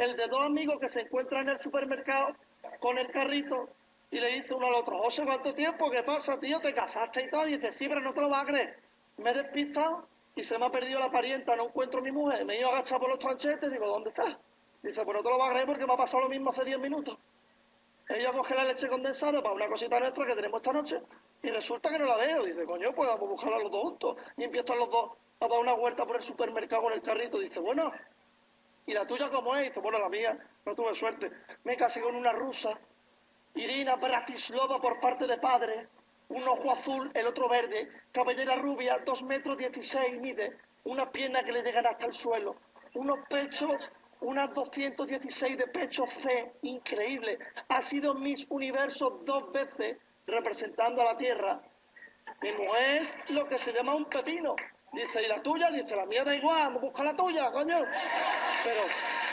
el de dos amigos que se encuentran en el supermercado con el carrito y le dice uno al otro, José, ¿cuánto tiempo? ¿Qué pasa, tío? ¿Te casaste y todo? Y dice, sí, pero no te lo vas a creer. Me he despistado y se me ha perdido la parienta, no encuentro a mi mujer. Me he ido a agachar por los tranchetes, digo, ¿dónde está? Dice, pues no te lo vas a creer porque me ha pasado lo mismo hace 10 minutos. Ella coge la leche condensada para una cosita nuestra que tenemos esta noche y resulta que no la veo. Dice, coño, pues vamos a buscarla los dos juntos. Y empiezan los dos a dar una vuelta por el supermercado con el carrito. Dice, bueno, ¿y la tuya cómo es? Dice, bueno, la mía, no tuve suerte. Me casé con una rusa, Irina Bratislava por parte de padre, un ojo azul, el otro verde, cabellera rubia, dos metros dieciséis mide, una pierna que le llegan hasta el suelo, unos pechos, unas 216 de pecho C, increíble. Ha sido Miss Universo dos veces representando a la Tierra. Mi mujer lo que se llama un pepino. Dice, ¿y la tuya? Dice, la mía da igual, busca la tuya, coño pero